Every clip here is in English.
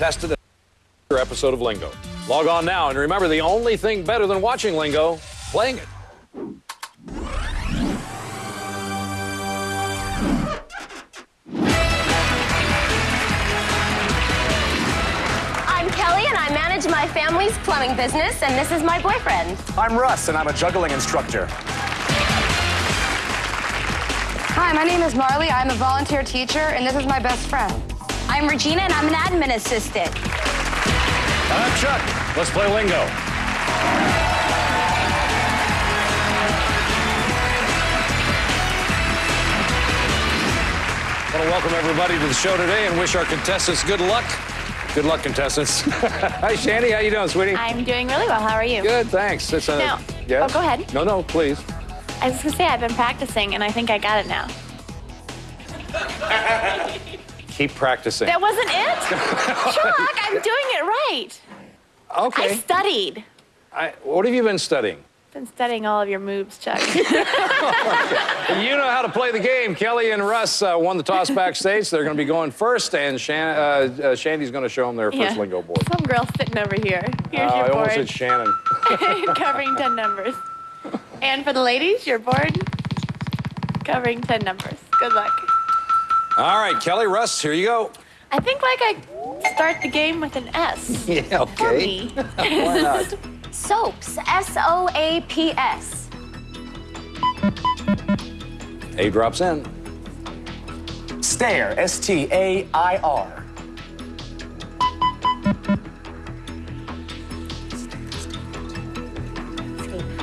tested episode of Lingo. Log on now and remember the only thing better than watching Lingo, playing it. I'm Kelly and I manage my family's plumbing business, and this is my boyfriend. I'm Russ, and I'm a juggling instructor. Hi, my name is Marley. I'm a volunteer teacher, and this is my best friend. I'm Regina and I'm an admin assistant. I'm Chuck. Let's play Lingo. I want to welcome everybody to the show today and wish our contestants good luck. Good luck, contestants. Hi, Shandi. How you doing, sweetie? I'm doing really well. How are you? Good, thanks. It's a, Now- yes? oh, go ahead. No, no, please. I was gonna say I've been practicing and I think I got it now. Keep practicing. That wasn't it? Chuck, I'm doing it right. Okay. I studied. I, what have you been studying? Been studying all of your moves, Chuck. You know how to play the game. Kelly and Russ uh, won the toss backstage. They're going to be going first, and Shan- uh, uh, Shandi's going to show them their first lingo board. Some girl sitting over here. Here's I your almost board. said Shannon. covering 10 numbers. And for the ladies, your board covering 10 numbers. Good luck. All right, Kelly, Russ, here you go. I think like I start the game with an S. Yeah, okay. Why not? Soaps, S O A P S. A drops in. Stare, S T A I R.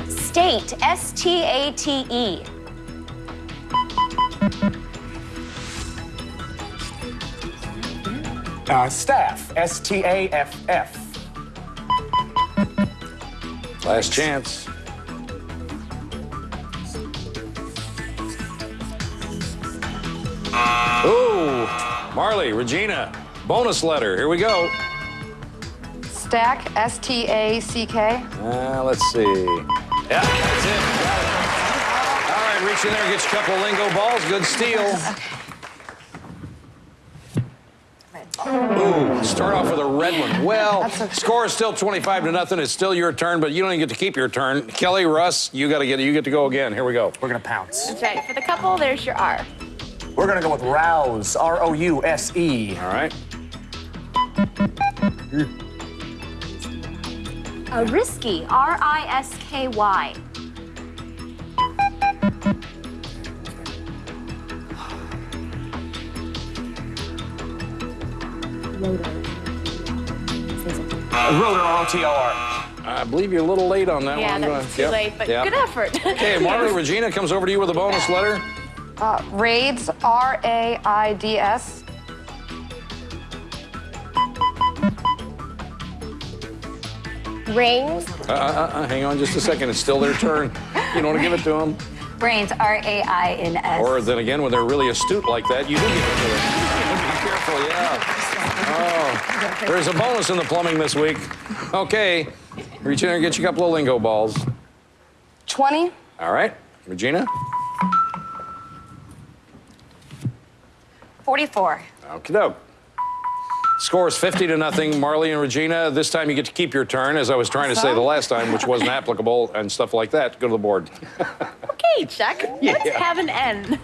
State, State, Uh, staff, S T A F F. Last chance. Ooh, Marley, Regina, bonus letter. Here we go. Stack, S T A C K. Uh, let's see. Yeah, that's it. Got it. All right, reach in there, get you a couple of lingo balls. Good steal. Ooh, start off with a red one. Well, score is still 25 to nothing. It's still your turn, but you don't even get to keep your turn. Kelly, Russ, you got to get you get to go again. Here we go. We're gonna pounce. That's right. For the couple, there's your R. We're gonna go with rouse, R O U S E. All right. A risky, R I S K Y. Rotor, R O T O R. I believe you're a little late on that Yeah, one. that I'm gonna- too yep, late, but yep. good effort. Okay, Marley, Regina comes over to you with a bonus letter. Uh, raids, R A I D S. Rings, Uh, uh, uh, hang on just a second. It's still their turn. You don't want to give it to them? brains, R A I N S. Or then again, when they're really astute like that, you do give it to them. Be careful, yeah. There's a bonus in the plumbing this week. Okay, reach in there and get you a couple of lingo balls. 20, All right, Regina? 44. Okie doke. Score is 50 to nothing. Marley and Regina, this time you get to keep your turn, as I was trying to say the last time, which wasn't applicable and stuff like that. Go to the board. okay, Chuck. Let's Yeah. have an N.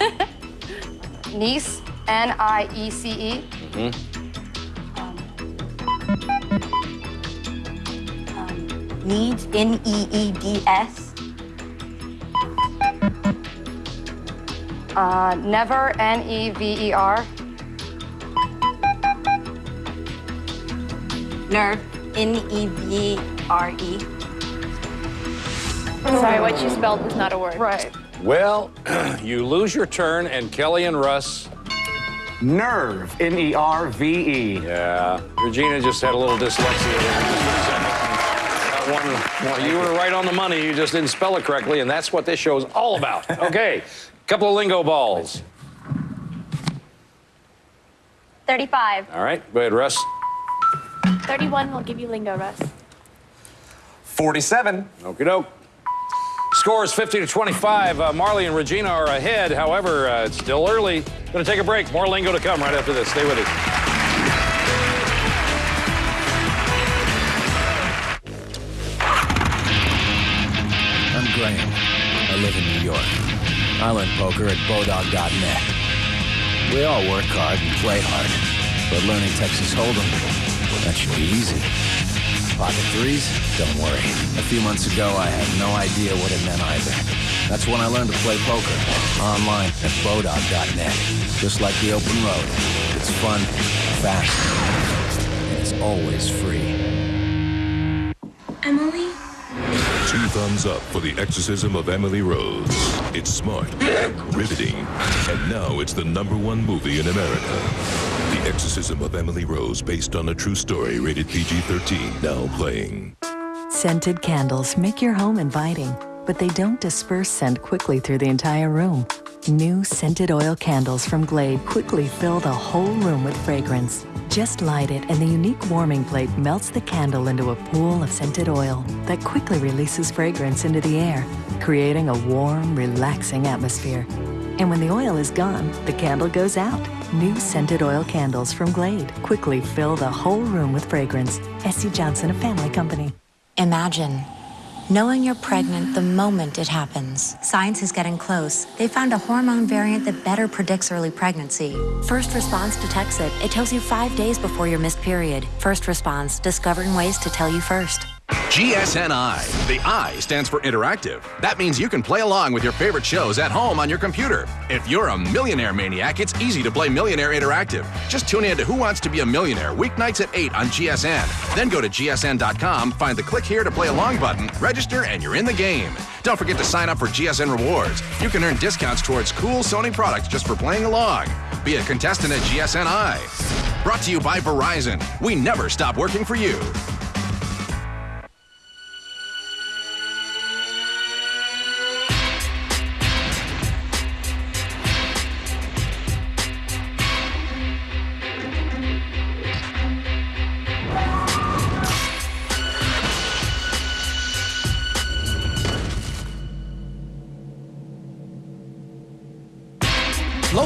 Niece, N I E C E. Mm-hmm. Needs, N E E D S. Uh, never, N E V E R. Nerve, N E V R E. Sorry, what you spelled was not a word. Right. Well, you lose your turn, and Kelly and Russ. Nerve, N E R V E. Yeah, Regina just had a little dyslexia there. One, well, you were right on the money. You just didn't spell it correctly, and that's what this show is all about. Okay, couple of lingo balls. 35. All right, go ahead, Russ. 31 will give you lingo, Russ. 47. Okie doke. Score is 50 to 25. Uh, Marley and Regina are ahead. However, uh, it's still early. Going to take a break. More lingo to come right after this. Stay with us. I learned poker at Bodog.net. We all work hard and play hard, but learning Texas Hold'em, that should be easy. Pocket threes? Don't worry. A few months ago, I had no idea what it meant either. That's when I learned to play poker, online at Bodog.net. Just like the open road. It's fun, fast, and it's always free. Emily? Two thumbs up for The Exorcism of Emily Rose. It's smart, riveting, and now it's the number one movie in America. The Exorcism of Emily Rose, based on a true story, rated PG 13, now playing. Scented candles make your home inviting, but they don't disperse scent quickly through the entire room. New scented oil candles from Glade quickly fill the whole room with fragrance. Just light it, and the unique warming plate melts the candle into a pool of scented oil that quickly releases fragrance into the air, creating a warm, relaxing atmosphere. And when the oil is gone, the candle goes out. New scented oil candles from Glade quickly fill the whole room with fragrance. S.C. Johnson, a family company. Imagine knowing you're pregnant the moment it happens. Science is getting close. They found a hormone variant that better predicts early pregnancy. First Response detects it. It tells you five days before your missed period. First Response, discovering ways to tell you first. GSNI. The I stands for interactive. That means you can play along with your favorite shows at home on your computer. If you're a millionaire maniac, it's easy to play Millionaire Interactive. Just tune in to Who Wants to Be a Millionaire weeknights at 8 on GSN. Then go to GSN.com, find the click here to play along button, register, and you're in the game. Don't forget to sign up for GSN Rewards. You can earn discounts towards cool Sony products just for playing along. Be a contestant at GSNI. Brought to you by Verizon. We never stop working for you.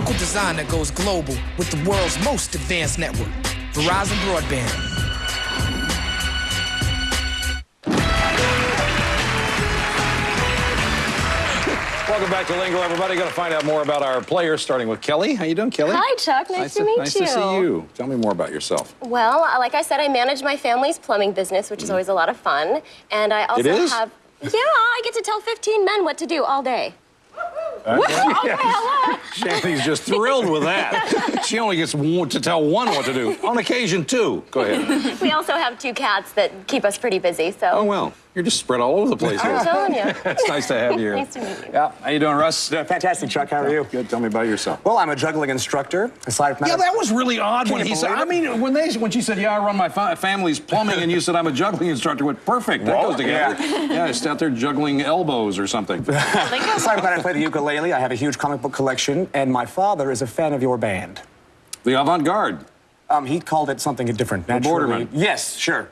Local design that goes global with the world's most advanced network. Verizon Broadband. Welcome back to Lingo, everybody. Going to find out more about our players, starting with Kelly. How you doing, Kelly? Hi, Chuck. Nice, to, meet nice you. Nice to see you. Tell me more about yourself. Well, uh, like I said, I manage my family's plumbing business, which is always a lot of fun. And I also is? have. Yeah, I get to tell 15 men what to do all day. Shandi's just thrilled with that. she only gets one, to tell one what to do. On occasion, two. Go ahead. We also have two cats that keep us pretty busy, so. Oh, well. You're just spread all over the place I'm here. telling you. it's nice to have you here. Nice to meet you. Yeah. How you doing, Russ? Yeah, fantastic, Chuck. How are you? Good. Tell me about yourself. Well, I'm a juggling instructor. Aside from Yeah, that, that was really odd Can when he said. believe I mean, when they when she said, "Yeah, I run my fa- family's plumbing," and you said, "I'm a juggling instructor," went perfect. That Well, goes together. yeah. Yeah, just out there juggling elbows or something. aside from that, I play the ukulele. I have a huge comic book collection, and my father is a fan of your band. the avant-garde. Um, he called it something different. The Naturally. Bordermen. Yes, sure.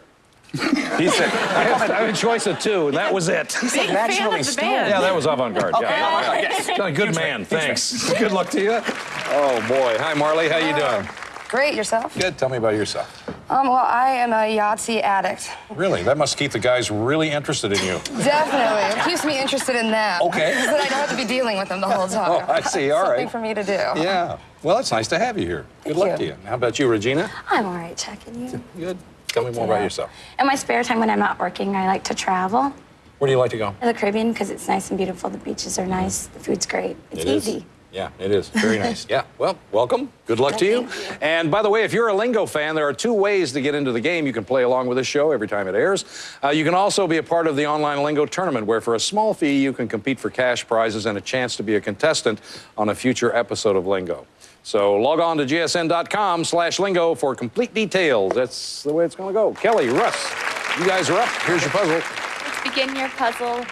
He said. I had, I had a choice of two, and that was it. He said naturally of the stoned. Yeah, that was avant-garde. Okay, yeah. avant-garde, yes. Done a Good man. Thanks. Good luck to you. Oh boy. Hi, Marley. How you doing? Great, yourself? Good. Tell me about yourself. Um, well, I am a Yahtzee addict. Really? That must keep the guys really interested in you. Definitely. It keeps me interested in them. Okay. Because then I don't have to be dealing with them the whole time. Oh, I see. All Something right. for me to do. Yeah. Well, it's nice to have you here. Good Thank luck you. to you. How about you, Regina? I'm all right, Chuck, and you? Good. Tell me more about yourself. In my spare time when I'm not working, I like to travel Where do you like to go? to the Caribbean because it's nice and beautiful. The beaches are nice. The food's great. It's It is. easy. Yeah, it is. Very nice. Yeah. Well, welcome. Good luck to you. You. And by the way, if you're a Lingo fan, there are two ways to get into the game. You can play along with this show every time it airs. Uh, you can also be a part of the online Lingo tournament, where for a small fee, you can compete for cash prizes and a chance to be a contestant on a future episode of Lingo. So log on to gsn.com slash lingo for complete details. That's the way it's going to go. Kelly, Russ, you guys are up. Here's your puzzle. Let's begin your puzzle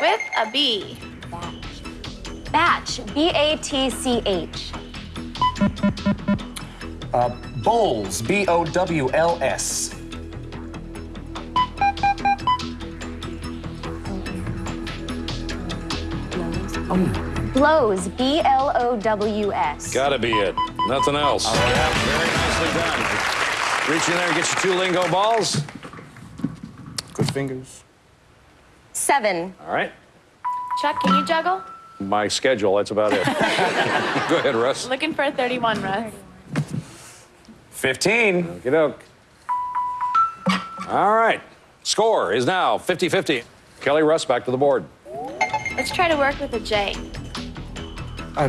with a B. Batch. B A T C H. B-A-T-C-H. Bowls. B O W L S. Blows. B L O W S. Gotta be it. Nothing else. Yeah, very nicely done. Reach in there and get your two lingo balls. Good fingers. Seven. All right. Chuck, can you juggle? my schedule. That's about it. Go ahead, Russ. Looking for a 31, Russ. 15. Get doke. All right. Score is now 50 50. Kelly Russ back to the board. Let's try to work with a J. Uh,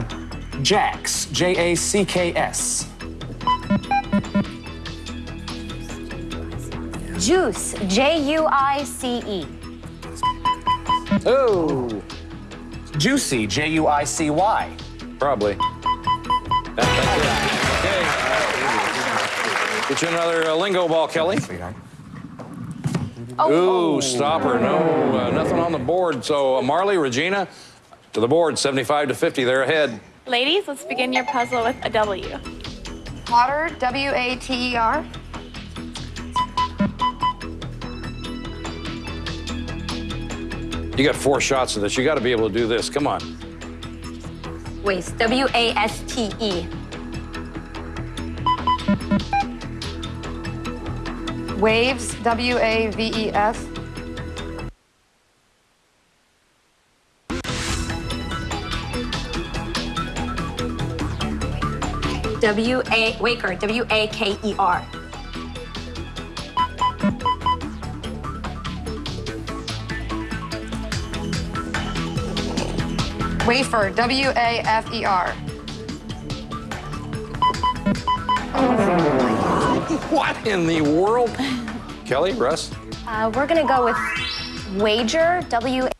Jax. J A C K S. Juice. J U I C E. Oh. Juicy. J U I C Y. Probably. That- that's it. Okay. Get you another uh, lingo ball, Kelly. Ooh, stopper. No, uh, nothing on the board. So uh, Marley, Regina, to the board, 75 to 50. They're ahead. Ladies, let's begin your puzzle with a W. Water, W A T E R. You got four shots of this. You got to be able to do this. Come on. Waste. W A S T E. Waves, Waves, W A V E S. W A Waker. W A K E R. Wafer, W A F E R. What in the world? Kelly, Russ? Uh, we're gonna go with wager. W.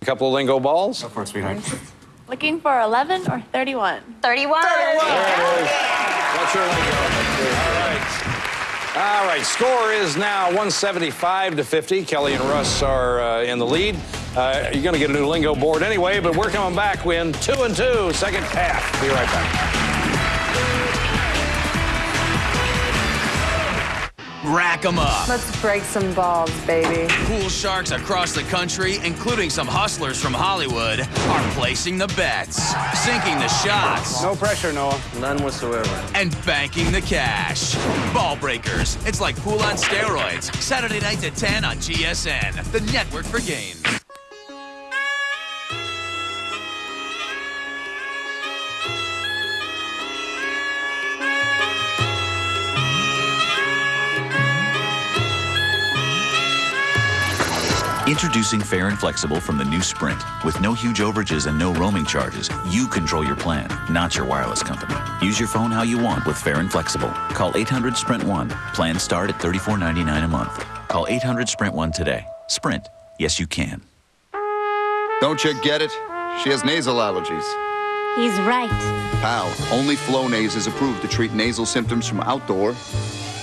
A couple of lingo balls. Go for it, sweetheart. Looking for 11 or 31? 31. That's your lingo. All right. All right. Score is now 175 to 50. Kelly and Russ are uh, in the lead. Uh, you're going to get a new lingo board anyway, but we're coming back. Win two and two, second half. Be right back. Rack 'em up. Let's break some balls, baby. Pool sharks across the country, including some hustlers from Hollywood, are placing the bets, sinking the shots, No pressure, Noah. None whatsoever. and banking the cash. Ball breakers. It's like pool on steroids. Saturday nights at 10 on GSN, the network for games. Introducing Fair and Flexible from the new Sprint. With no huge overages and no roaming charges, you control your plan, not your wireless company. Use your phone how you want with Fair and Flexible. Call 800 Sprint 1. Plans start at $34.99 a month. Call 800 Sprint 1 today. Sprint. Yes, you can. Don't you get it? She has nasal allergies. He's right. Pal, only Flonase is approved to treat nasal symptoms from outdoor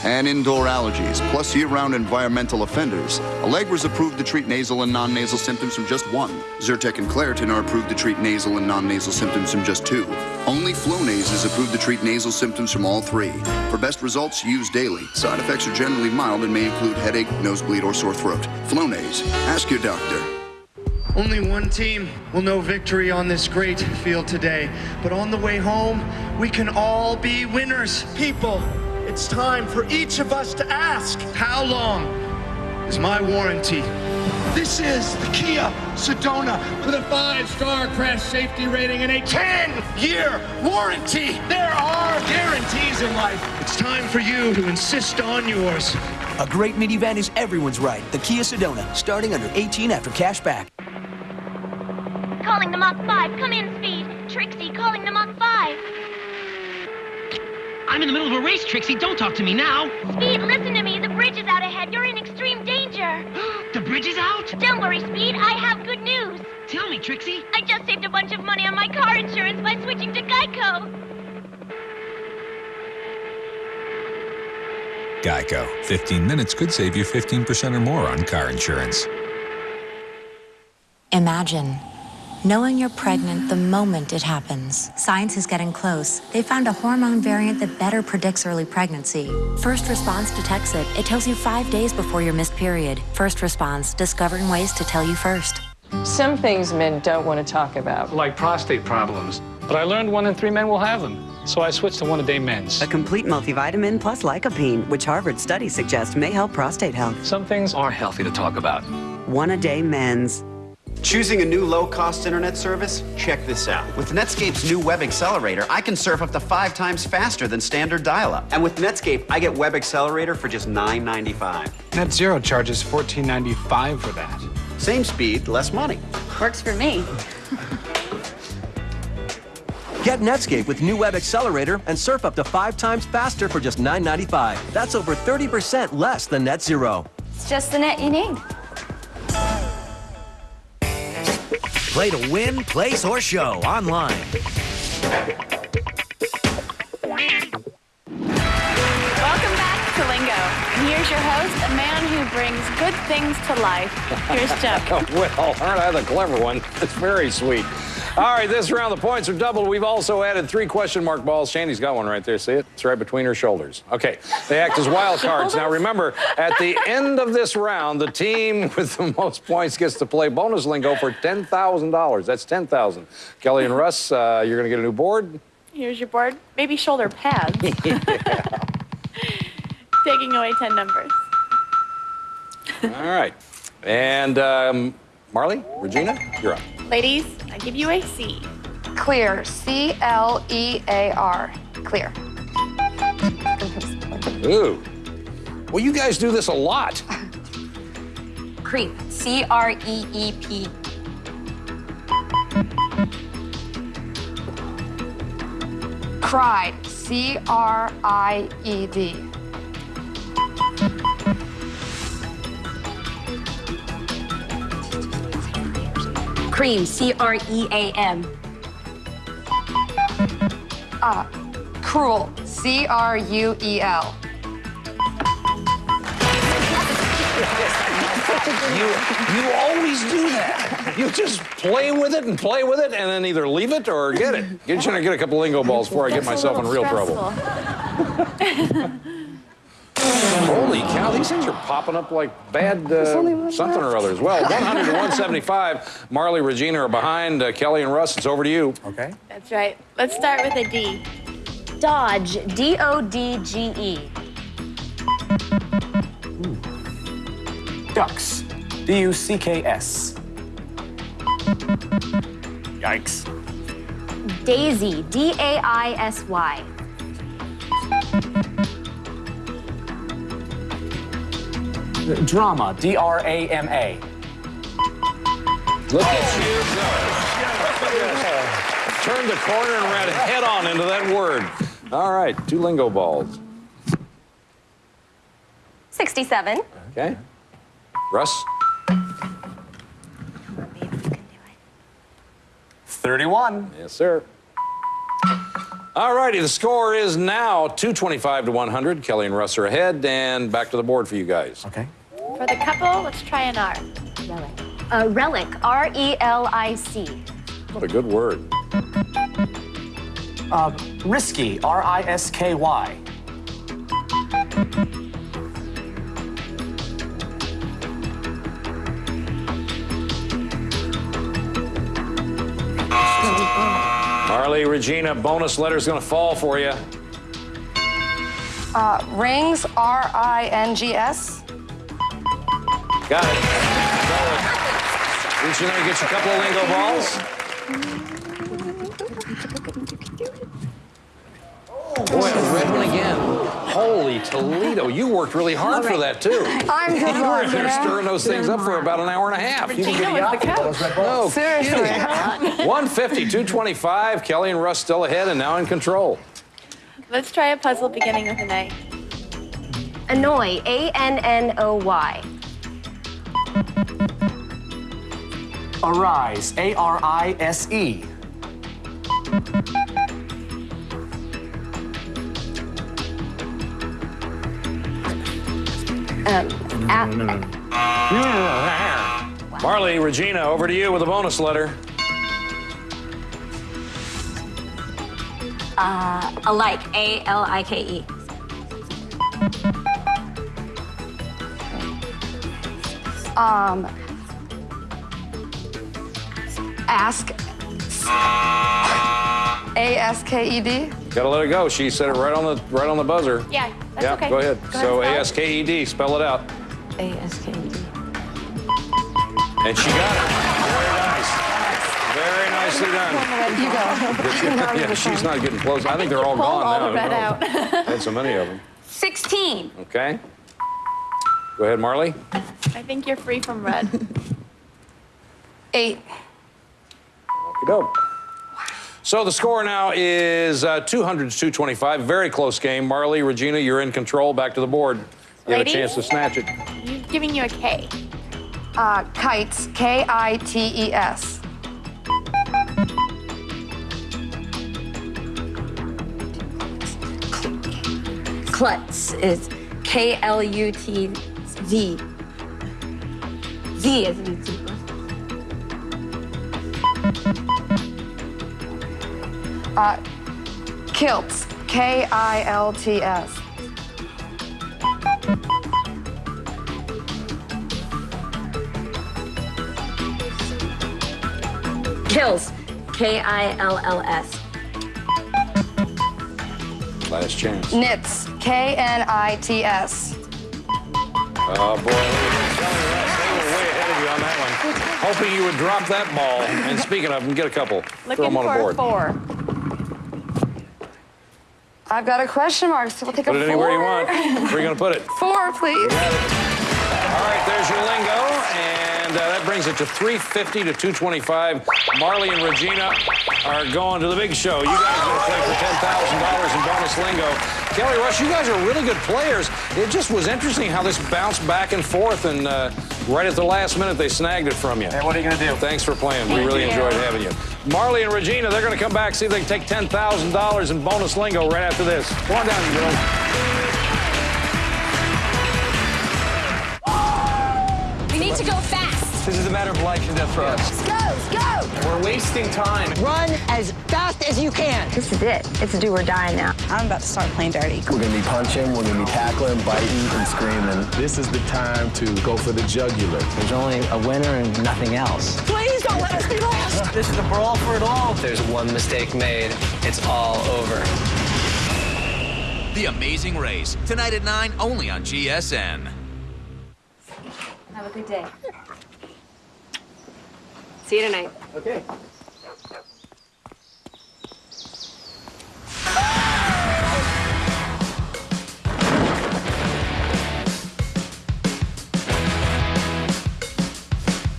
and indoor allergies, plus year-round environmental offenders. Allegra's approved to treat nasal and non-nasal symptoms from just one. Zyrtec and Claritin are approved to treat nasal and non-nasal symptoms from just two. Only Flonase is approved to treat nasal symptoms from all three. For best results, use daily. Side effects are generally mild and may include headache, nosebleed, or sore throat. Flonase. Ask your doctor. Only one team will know victory on this great field today. But on the way home, we can all be winners. People, it's time for each of us to ask how long is my warranty. This is the Kia Sedona with a five-star crash safety rating and a 10-year warranty. There are guarantees in life. It's time for you to insist on yours. A great minivan is everyone's right. The Kia Sedona, starting under 18 after cash back. Calling the Mach 5. Come in, Speed. Trixie, calling the Mach 5. I'm in the middle of a race, Trixie. Don't talk to me now. Speed, listen to me. The bridge is out ahead. You're in extreme danger. the bridge is out? Don't worry, Speed. I have good news. Tell me, Trixie. I just saved a bunch of money on my car insurance by switching to Geico. Geico. 15 minutes could save you 15% or more on car insurance. Imagine knowing you're pregnant the moment it happens. Science is getting close. They found a hormone variant that better predicts early pregnancy. First Response detects it. It tells you five days before your missed period. First Response, discovering ways to tell you first. Some things men don't want to talk about. Like prostate problems. But I learned one in three men will have them. So I switched to one a day men's. A complete multivitamin plus lycopene, which Harvard studies suggest may help prostate health. Some things are healthy to talk about. One a day men's. Choosing a new low-cost internet service? Check this out. With Netscape's new Web Accelerator, I can surf up to five times faster than standard dial-up. And with Netscape, I get Web Accelerator for just $9.95. Net Zero charges $14.95 for that. Same speed, less money. Works for me. Get Netscape with new Web Accelerator and surf up to five times faster for just $9.95. That's over 30% less than Net Zero. It's just the net you need. Play to win, place, or show online. Welcome back to Lingo. And here's your host, a man who brings good things to life. Here's Chuck. well, aren't I the clever one? It's very sweet. All right, this round the points are doubled. We've also added three question mark balls. Shandi's got one right there. See it? It's right between her shoulders. Okay, they act as wild cards. Now remember, at the end of this round, the team with the most points gets to play bonus lingo for $10,000. That's 10000 Kelly and Russ, uh, you're going to get a new board. Here's your board. Maybe shoulder pads. Taking away 10 numbers. All right. And um, Marley, Regina, you're up. Ladies, I give you a C. Clear. C L E A R. Clear. Ooh. Well, you guys do this a lot. Creep. C R E E P. Cry Cried. C R I D. Cream. C R E A M. Ah, cruel. C R U E L. You, you always do that. You just play with it and play with it and then either leave it or get it. Get you to get a couple lingo balls before I get myself in real trouble. Holy cow, these things are popping up like bad uh, something or other as well. 100 to 175. Marley, Regina are behind. Uh, Kelly and Russ, it's over to you. Okay. That's right. Let's start with a D. Dodge. D O D G E. Ducks. D U C K S. Yikes. Daisy. D A I S Y. Drama. D R A M A. Look at you go. Turned the corner and ran head on into that word. All right, two lingo balls. 67. Okay. Russ? 31. Yes, sir. All righty, the score is now 225 to 100. Kelly and Russ are ahead, and back to the board for you guys. Okay. For the couple, let's try an R. Relic. Uh, relic. R E L I C. What a good word. Uh, risky. R I S K Y. Regina, bonus letter's gonna fall for you. Uh, rings. R I N G S. Got it. Roll it. Reach in there, get you a couple of lingo balls. Boy, a red one again. Holy Toledo, you worked really hard for that too. I'm good You were in there you know? stirring those things up for about an hour and a half. You Regina was the coach. No Seriously. kidding. 150, 225. Kelly and Russ still ahead and now in control. Let's try a puzzle beginning with an A. Annoy. A N N O Y. Arise, Arise. A R I S E. Um, a- Marley, Regina, over to you with a bonus letter. Uh, alike. A L I K E. Um, ask. A S K E D. Gotta let it go. She said it right on the right on the buzzer. Yeah, that's yeah, okay. go ahead. Go so A S K E D, spell it out. A S K E D. And she got it. Very nice. Very nicely done. You go. yeah, she's not getting close. I think they're all gone all now. the red I don't out. Had so many of them. 16. Okay. Go ahead, Marley. I think you're free from red. Eight. Go. So the score now is uh, 200 to 225. Very close game. Marley, Regina, you're in control. Back to the board. You have a chance to snatch it. You're giving you a K. Uh, kites. K I T E S. Klutz is K L U T Z. Z is in zebra. Uh, kilts. K I L T S. Kills. K I L L S. Last chance. Knits. K N I T S. Oh, boy. They were way ahead of you on that one. Hoping you would drop that ball. And speaking of them, get a couple. Throw Looking them on for a a board. four. I've got a question mark, so we'll take Put a it anywhere you want. Where are you going to put it? Four, please. All right, there's your lingo, brings it to 350 to 225. Marley and Regina are going to the big show. You guys are going to play for $10,000 in bonus lingo. Kelly Russ, you guys are really good players. It just was interesting how this bounced back and forth, and uh, right at the last minute, they snagged it from you. Hey, what are you going to do? Thanks for playing. we really you. enjoyed having you. Marley and Regina, they're going to come back, see if they can take $10,000 in bonus lingo right after this. Come on down, you girls. We need to go fast. This is a matter of life and death for us. Let's Go, let's go. We're wasting time. Run as fast as you can. This is it. It's do or die now. I'm about to start playing dirty. We're gonna be punching, we're gonna be tackling, biting, and screaming. This is the time to go for the jugular. There's only a winner and nothing else. Please don't let us be lost. This is a brawl for it all. If there's one mistake made, it's all over. The Amazing Race, tonight at 9, only on GSN. Have a good day. See you tonight. Okay.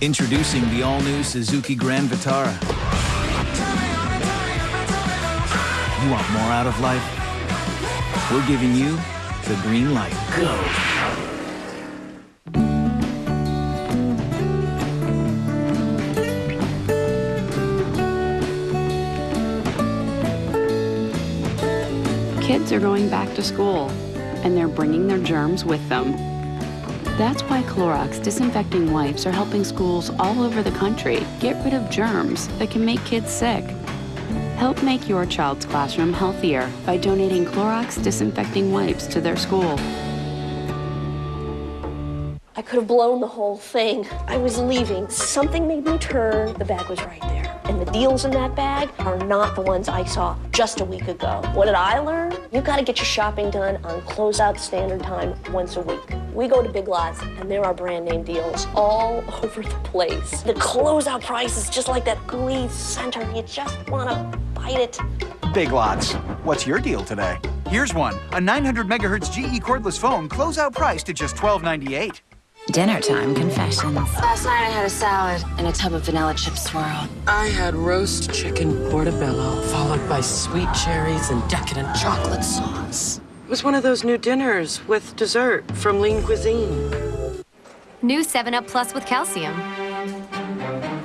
Introducing the all-new Suzuki Grand Vitara. You want more out of life? We're giving you the green light. Go. Kids are going back to school, and they're bringing their germs with them. That's why Clorox disinfecting wipes are helping schools all over the country get rid of germs that can make kids sick. Help make your child's classroom healthier by donating Clorox disinfecting wipes to their school. I could have blown the whole thing. I was leaving. Something made me turn. The bag was right deals in that bag are not the ones I saw just a week ago. What did I learn? You gotta get your shopping done on closeout standard time once a week. We go to Big Lots and there are brand name deals all over the place. The closeout price is just like that gooey center. You just wanna bite it. Big Lots. What's your deal today? Here's one. A 900 megahertz GE cordless phone, closeout price to just $12.98. Dinner time confessions. Last night I had a salad and a tub of vanilla chip swirl. I had roast chicken portobello, followed by sweet cherries and decadent chocolate sauce. It was one of those new dinners with dessert from Lean Cuisine. New 7-Up Plus with calcium.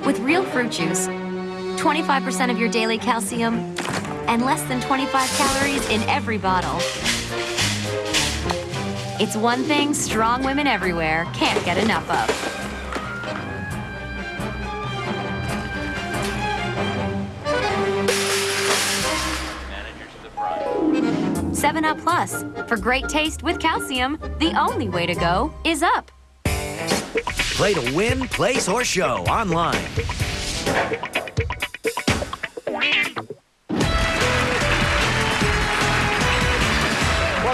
With real fruit juice, 25% of your daily calcium, and less than 25 calories in every bottle. It's one thing strong women everywhere can't get enough of. 7-Up Plus. For great taste with calcium, the only way to go is up. Play to win, place, or show online.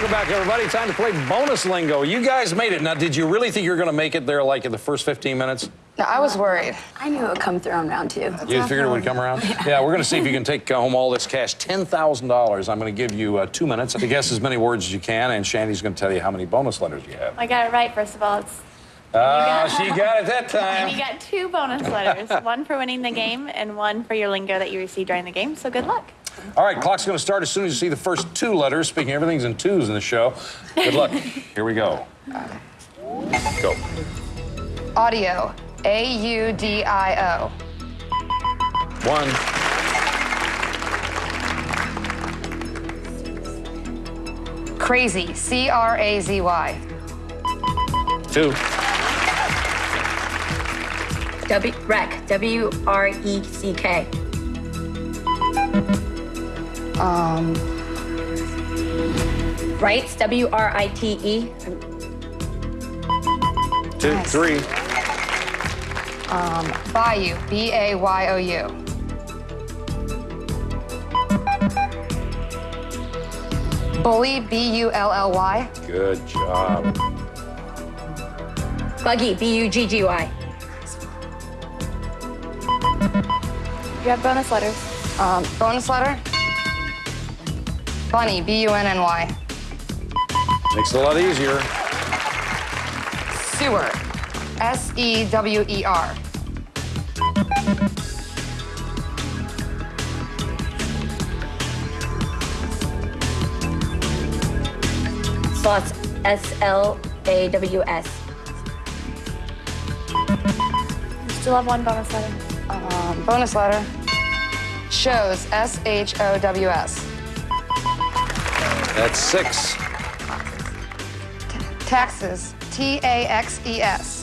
Welcome back, everybody. Time to play bonus lingo. You guys made it. Now, did you really think you were going to make it there like in the first 15 minutes? No, I was worried. I knew it would come through on round two. You figured it would come around? Yeah, we're going to see if you can take uh, home all this cash $10,000. I'm going to give you uh, two minutes to guess as many words as you can, and Shandi's going to tell you how many bonus letters you have. I got it right, first of all. It's Ah, she got it that time. And you got two bonus letters, one for winning the game and one for your lingo that you received during the game. So good luck. All right, clock's going to start as soon as you see the first two letters. Speaking, everything's in twos in the show. Good luck. Here we go. Go. Audio. A U D I O. One, Crazy. C R A Z Y. two, W rec. W R E C K. Um, Rights. W R I T E. two, three, um, Bayou. B A Y O U. Bully. B U L L Y. Good job. Buggy. B U G G Y. You have bonus letters. Um, bonus letter. Bunny. B U N N Y. Makes it a lot easier. Sewer. S E W E R. Slots. S L A W S. Still have one bonus letter. Um, bonus letter. Shows. S H O W S. That's six. Taxes. T A X E S.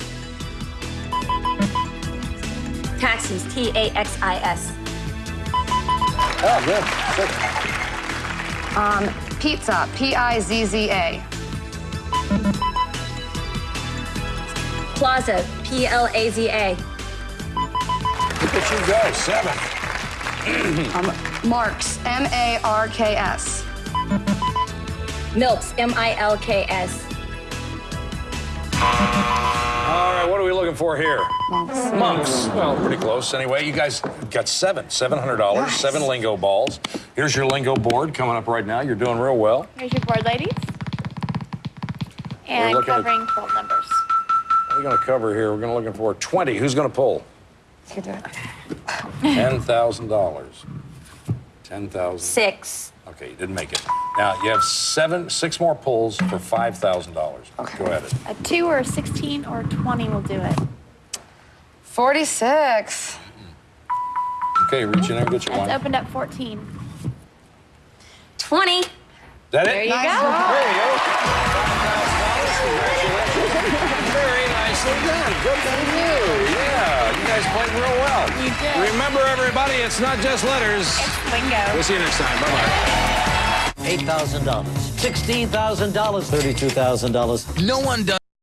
Taxis. T A X I S. Oh, good. Six. Um, pizza. P I Z Z A. Plaza. P L A Z A. Look at you go. Seven. Um, Marks. M A R K S. Milks. M I L K S. All right, what are we looking for here? Monks. Monks. Well, pretty close. Anyway, you guys got seven, $700, Nice. seven lingo balls. Here's your lingo board coming up right now. You're doing real well. Here's your board, ladies. And looking at- covering 12 numbers. What are we going to cover here? We're going to looking for 20. Who's going to pull? You do it. $10,000. 10,000. Six. Okay, you didn't make it. Now, you have seven, six more pulls for $5,000. Go ahead. A 2 or a 16 or a 20 will do it. 46. Okay, reach in there, get your That's one. opened up 14. 20. Is that There it? you Nice go. job. There you go. Very nicely done. Good for you guys played real well. You did. Remember, everybody, it's not just letters. It's lingo. We'll see you next time. Bye-bye. $8,000, $16,000, $32,000. No one does.